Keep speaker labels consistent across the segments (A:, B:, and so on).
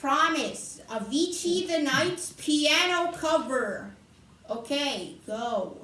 A: Promise, Avicii the Nights piano cover. Okay, go.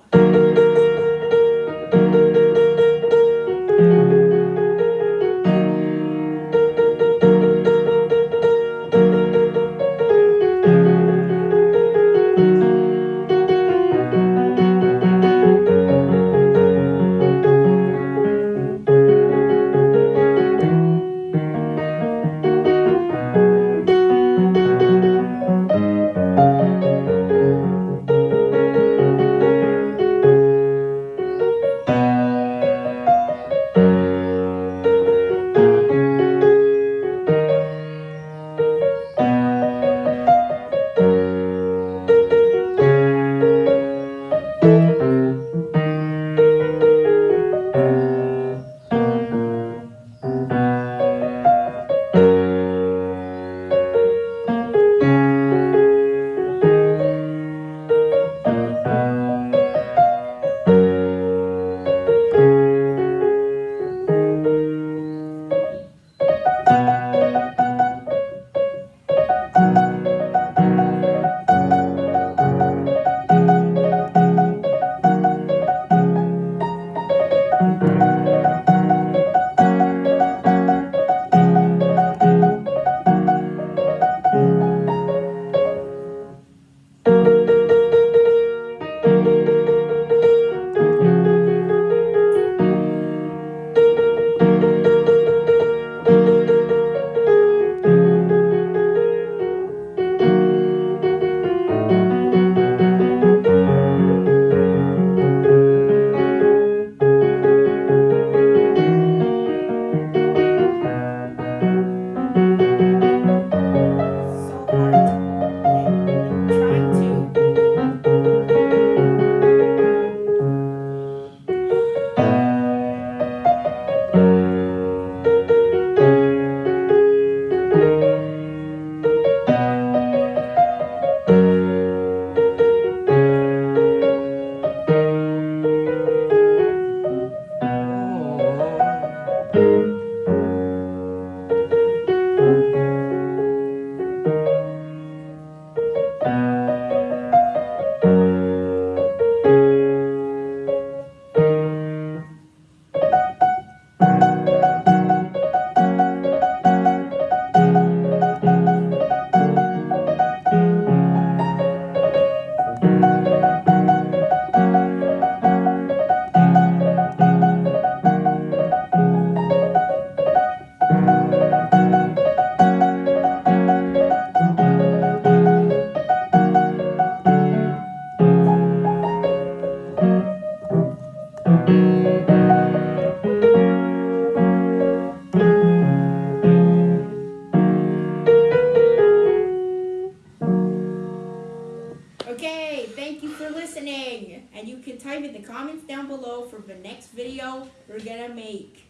A: Thank you for listening. And you can type in the comments down below for the next video we're gonna make.